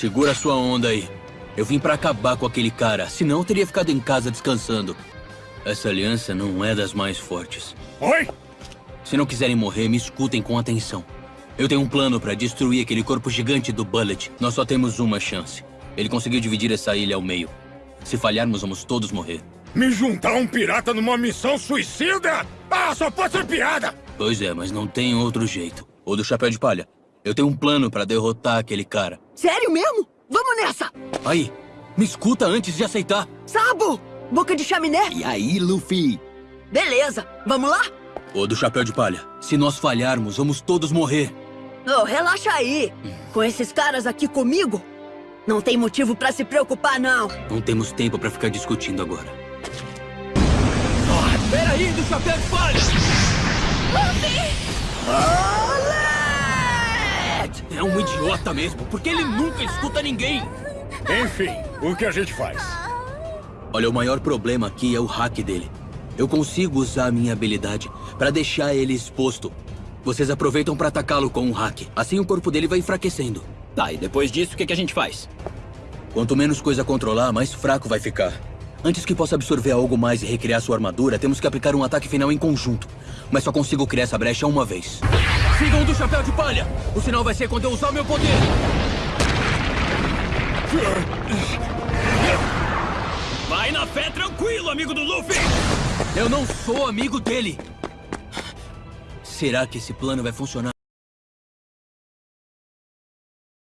Segura sua onda aí. Eu vim pra acabar com aquele cara, senão eu teria ficado em casa descansando. Essa aliança não é das mais fortes. Oi? Se não quiserem morrer, me escutem com atenção. Eu tenho um plano pra destruir aquele corpo gigante do Bullet. Nós só temos uma chance. Ele conseguiu dividir essa ilha ao meio. Se falharmos, vamos todos morrer. Me juntar um pirata numa missão suicida? Ah, só pode ser piada! Pois é, mas não tem outro jeito. Ou do chapéu de palha. Eu tenho um plano pra derrotar aquele cara. Sério mesmo? Vamos nessa! Aí, me escuta antes de aceitar. Sabo! Boca de chaminé? E aí, Luffy? Beleza, vamos lá? Ou do chapéu de palha. Se nós falharmos, vamos todos morrer. Oh, relaxa aí. Com esses caras aqui comigo, não tem motivo pra se preocupar, não. Não temos tempo pra ficar discutindo agora. Oh, peraí, do chapéu de palha! Olé! É um idiota mesmo, porque ele nunca escuta ninguém. Enfim, o que a gente faz? Olha, o maior problema aqui é o hack dele. Eu consigo usar a minha habilidade pra deixar ele exposto. Vocês aproveitam pra atacá-lo com um hack. Assim o corpo dele vai enfraquecendo. Tá, e depois disso, o que, que a gente faz? Quanto menos coisa controlar, mais fraco vai ficar. Antes que possa absorver algo mais e recriar sua armadura, temos que aplicar um ataque final em conjunto. Mas só consigo criar essa brecha uma vez. Sigam do chapéu de palha! O sinal vai ser quando eu usar o meu poder! Vai na fé tranquilo, amigo do Luffy! Eu não sou amigo dele! Será que esse plano vai funcionar?